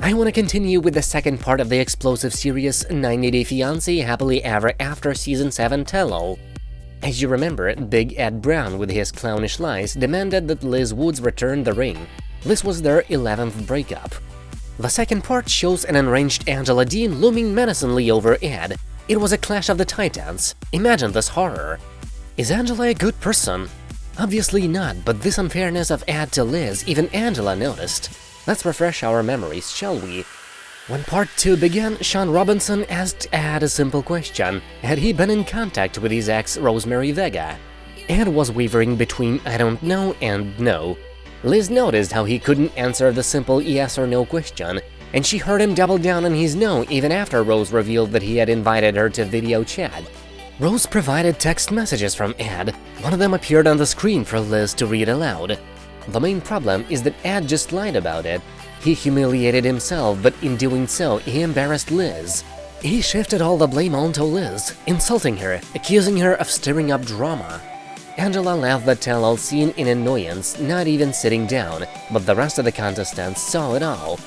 I want to continue with the second part of the explosive series 90 Day Fiancé Happily Ever After Season 7 tell-all. As you remember, Big Ed Brown with his clownish lies demanded that Liz Woods return the ring. This was their 11th breakup. The second part shows an enraged Angela Deem looming menacingly over Ed. It was a clash of the titans. Imagine this horror. Is Angela a good person? Obviously not, but this unfairness of Ed to Liz, even Angela noticed. Let's refresh our memories, shall we? When part 2 began, Shaun Robinson asked Ed a simple question. Had he been in contact with his ex, Rosemary Vega? Ed was wavering between I don't know and no. Liz noticed how he couldn't answer the simple yes or no question, and she heard him double down on his no even after Rose revealed that he had invited her to video chat. Rose provided text messages from Ed, one of them appeared on the screen for Liz to read aloud. The main problem is that Ed just lied about it. He humiliated himself, but in doing so, he embarrassed Liz. He shifted all the blame onto Liz, insulting her, accusing her of stirring up drama. Angela left the tell-all scene in annoyance, not even sitting down, but the rest of the contestants saw it all.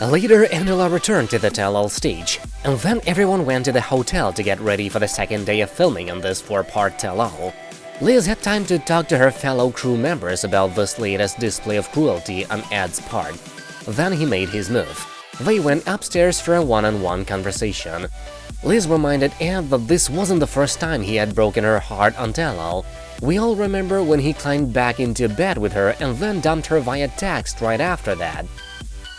Later, Angela returned to the tell-all stage, and then everyone went to the hotel to get ready for the second day of filming on this four-part tell-all. Liz had time to talk to her fellow crew members about this latest display of cruelty on Ed's part. Then he made his move. They went upstairs for a one-on-one -on -one conversation. Liz reminded Ed that this wasn't the first time he had broken her heart on tell-all. We all remember when he climbed back into bed with her and then dumped her via text right after that.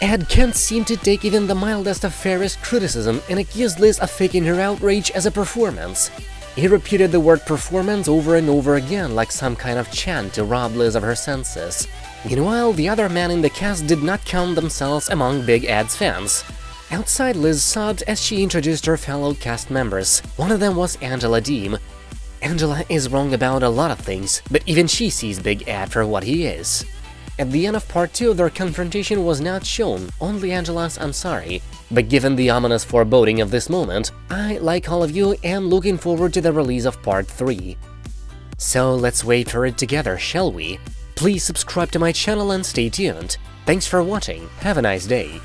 Ed can't seem to take even the mildest of fairest criticism and accused Liz of faking her outrage as a performance. He repeated the word performance over and over again like some kind of chant to rob Liz of her senses. Meanwhile, the other men in the cast did not count themselves among Big Ed's fans. Outside, Liz sobbed as she introduced her fellow cast members. One of them was Angela Deem. Angela is wrong about a lot of things, but even she sees Big Ed for what he is. At the end of part 2, their confrontation was not shown, only Angela's I'm sorry. But given the ominous foreboding of this moment, I, like all of you, am looking forward to the release of part 3. So let's wait for it together, shall we? Please subscribe to my channel and stay tuned. Thanks for watching, have a nice day.